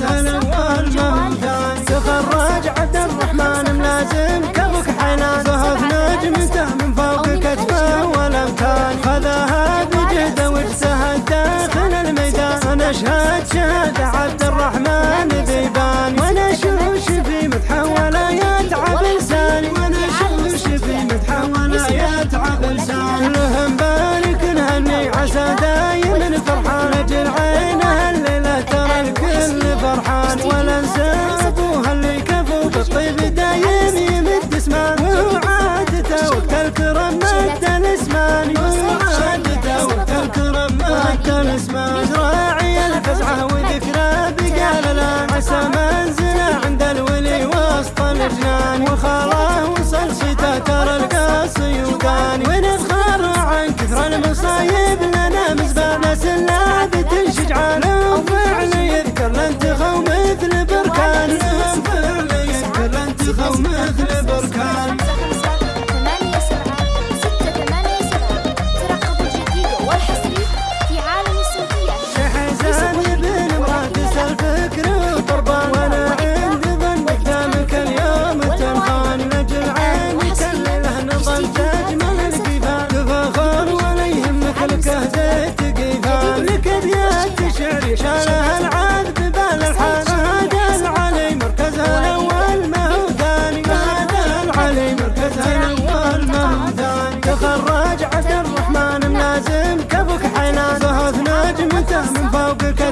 الحسن والمهدان تخرج عبد الرحمن ملازم. كبك حنابه بنجمته من فوق كتفه والامكان خذاها بجهده وجسه داخل الميدان. أشهد شهد عبد الرحمن. الكرم مد الاسمان وقت الكرم مد الاسمان راعي الفزعه وذكرى بقال لا عسى منزله عند الولي وسط الجنان وخاله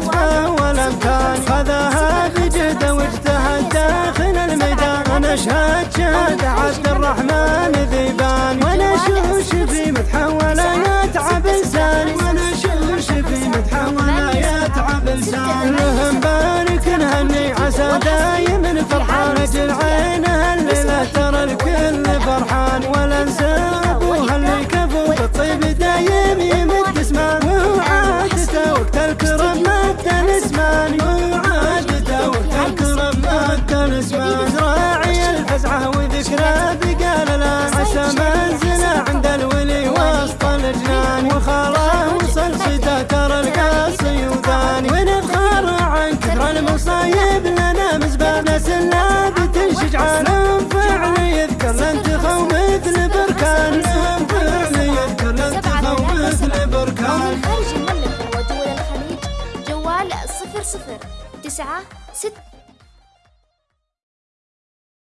فوق كتفه والامكان خذاها بجهده واجتهد داخل الميدان. أنا أشهد شهاده عبد الرحمن ذيبان وأنا شوش في مدحه ولا يتعب لساني وأنا شوش في مدحه ولا يتعب لساني لهم بارك نهني عسى دايم فرحان أجل عينه الليلة ترى الكل وخاله وصل صيته ترى القاصي وثاني ونفخر عن كثر المصايب لنا مزبانة سلابة شجعان فعل يذكر لانتخو مثل بركان فعل يذكر لانتخو مثل بركان ومن خارج المملكة ودول الخليج جوال صفر صفر تسعة ست